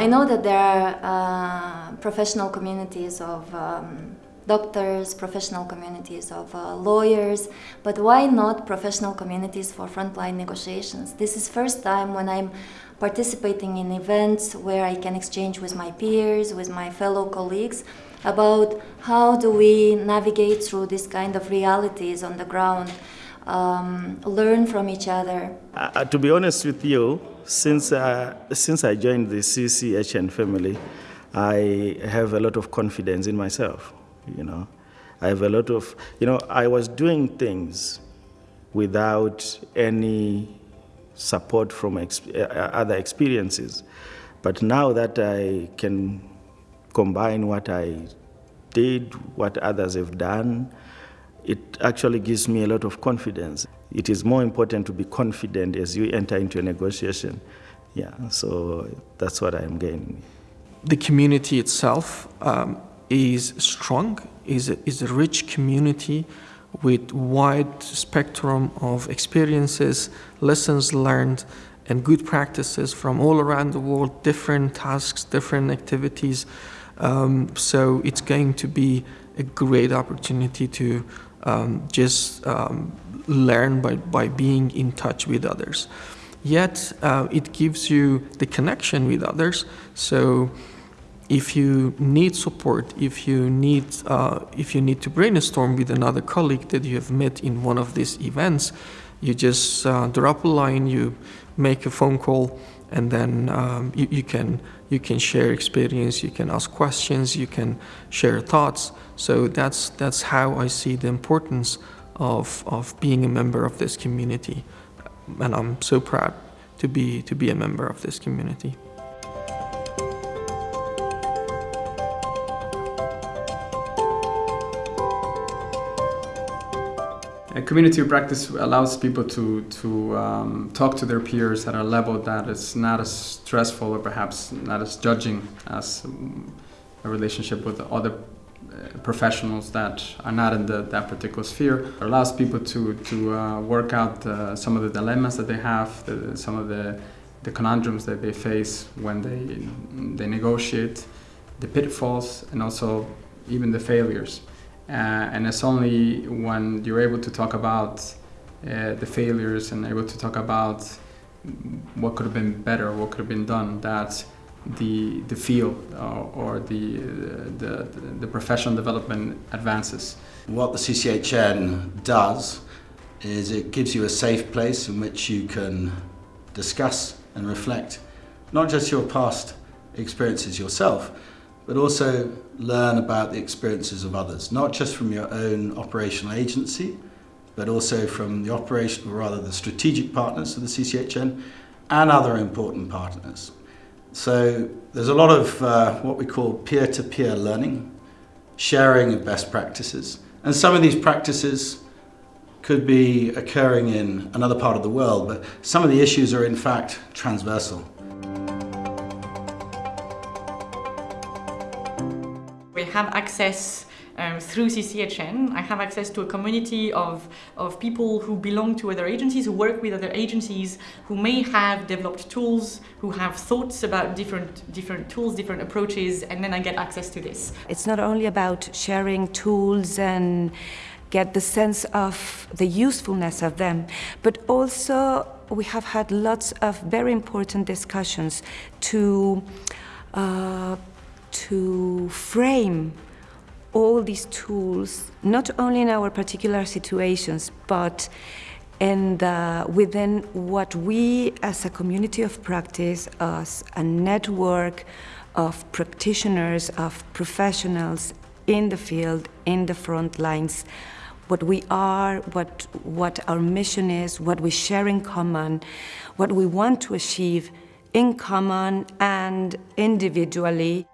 I know that there are uh, professional communities of um, doctors, professional communities of uh, lawyers, but why not professional communities for frontline negotiations? This is first time when I'm participating in events where I can exchange with my peers, with my fellow colleagues about how do we navigate through this kind of realities on the ground, um, learn from each other. Uh, to be honest with you, since, uh, since I joined the CCHN family, I have a lot of confidence in myself, you know. I have a lot of, you know, I was doing things without any support from ex uh, other experiences. But now that I can combine what I did, what others have done, it actually gives me a lot of confidence. It is more important to be confident as you enter into a negotiation. Yeah, so that's what I'm gaining. The community itself um, is strong, is a, is a rich community with wide spectrum of experiences, lessons learned, and good practices from all around the world, different tasks, different activities. Um, so it's going to be a great opportunity to um, just um, learn by, by being in touch with others. Yet uh, it gives you the connection with others. So if you need support, if you need, uh, if you need to brainstorm with another colleague that you have met in one of these events, you just uh, drop a line, you make a phone call, and then um, you, you, can you can share experience, you can ask questions, you can share thoughts. So that's that's how I see the importance of of being a member of this community, and I'm so proud to be to be a member of this community. A community practice allows people to, to um, talk to their peers at a level that is not as stressful or perhaps not as judging as a relationship with other uh, professionals that are not in the, that particular sphere. It allows people to, to uh, work out uh, some of the dilemmas that they have, the, some of the, the conundrums that they face when they, they negotiate, the pitfalls, and also even the failures. Uh, and it's only when you're able to talk about uh, the failures and able to talk about what could have been better, what could have been done, that the the field or the, the the professional development advances. What the CCHN does is it gives you a safe place in which you can discuss and reflect not just your past experiences yourself, but also learn about the experiences of others, not just from your own operational agency, but also from the operation, or rather the strategic partners of the CCHN and other important partners. So there's a lot of uh, what we call peer-to-peer -peer learning, sharing of best practices. And some of these practices could be occurring in another part of the world, but some of the issues are in fact transversal. Have access um, through CCHN. I have access to a community of, of people who belong to other agencies, who work with other agencies, who may have developed tools, who have thoughts about different, different tools, different approaches, and then I get access to this. It's not only about sharing tools and get the sense of the usefulness of them, but also we have had lots of very important discussions to uh, to frame all these tools, not only in our particular situations, but in within what we as a community of practice, as a network of practitioners, of professionals in the field, in the front lines, what we are, what, what our mission is, what we share in common, what we want to achieve in common and individually.